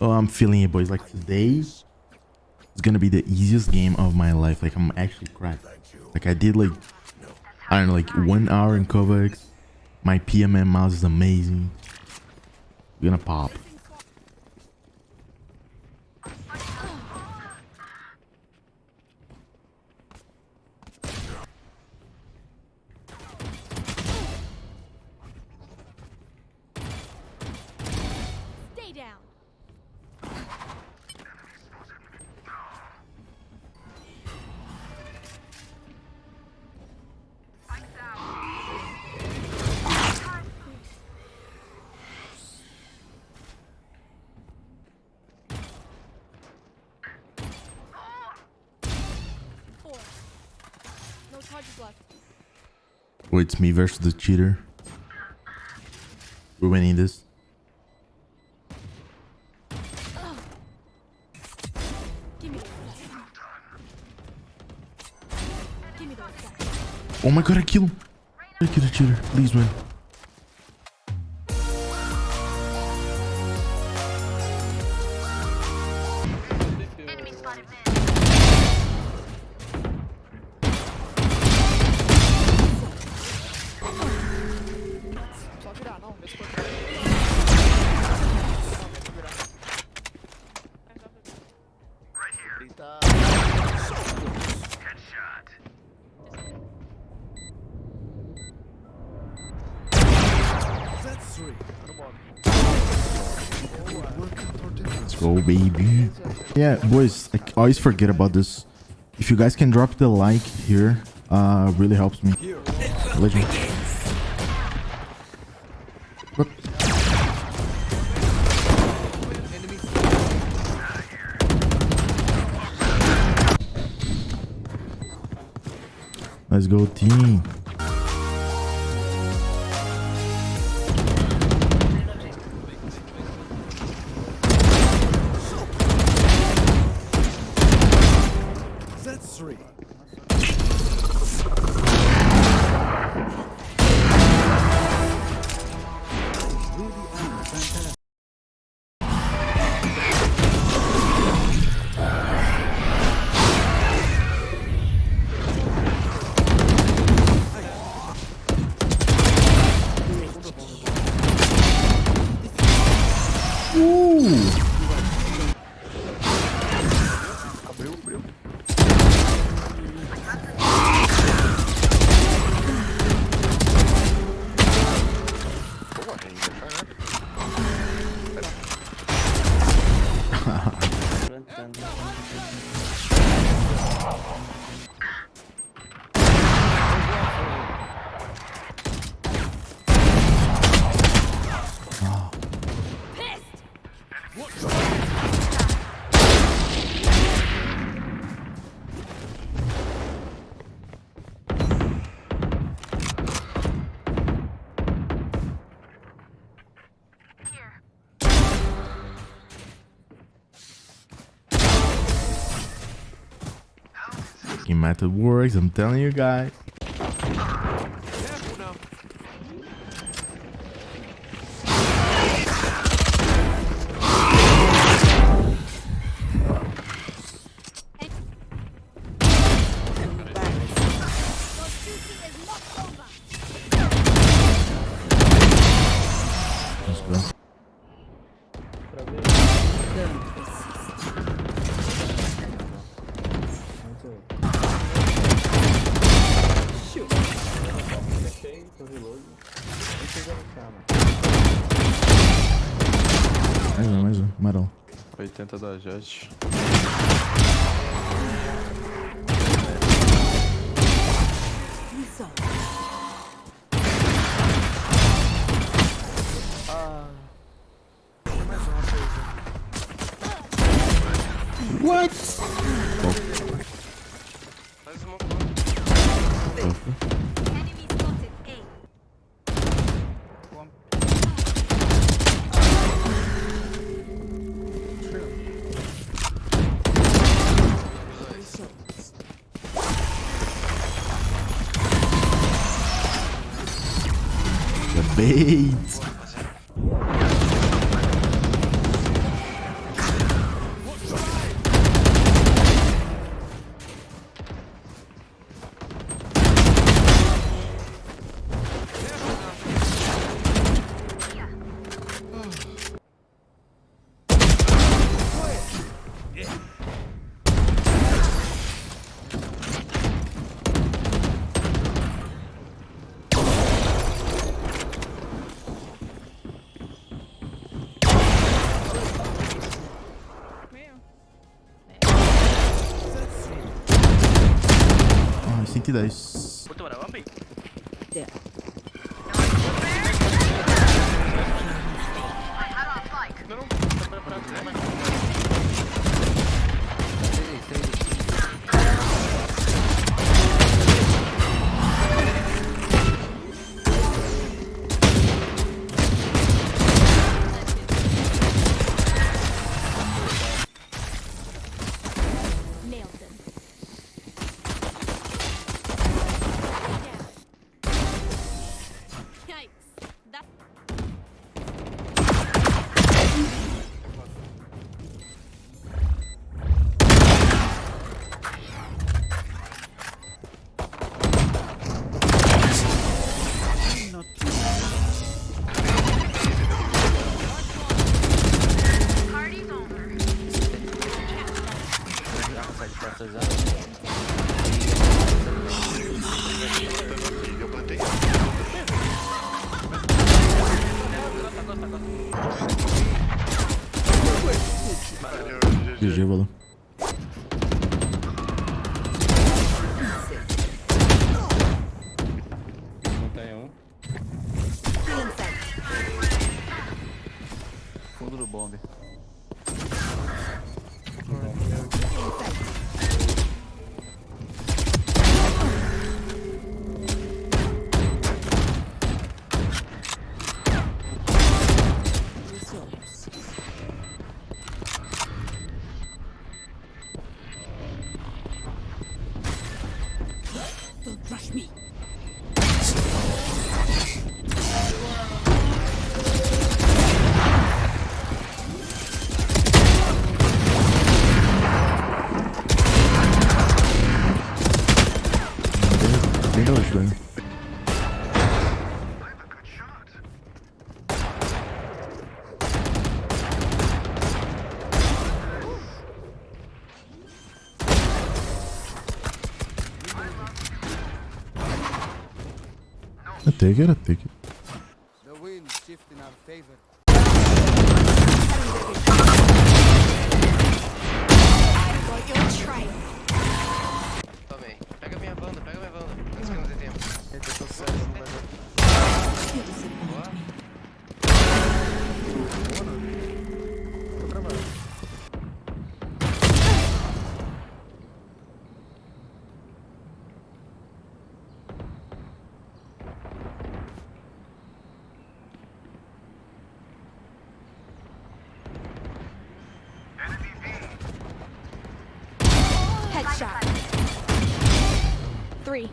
Oh, I'm feeling it, boys. Like today is gonna be the easiest game of my life. Like I'm actually cracked. Like I did like I don't know, like one hour in KovaaK's. My PMM mouse is amazing. We're gonna pop. No charges left. Oh, it's me versus the cheater. We're winning this. Give me those stats. Give me those stats. Oh my god, I killed him. I killed the cheater. Please win. Let's go, baby. Yeah, boys, I always forget about this. If you guys can drop the like here, uh, really helps me. Legend. What? Let's go, team. Abriu, abriu. Boa renda, caraca. Plantando. Fucking method works, I'm telling you guys. 80 da Jet. What? えイ 110. Porto vamos Yeah. Gévola. Montanha um. Fundo do bombe. take it, I take it. The wind shifts in our favor. shot. Three.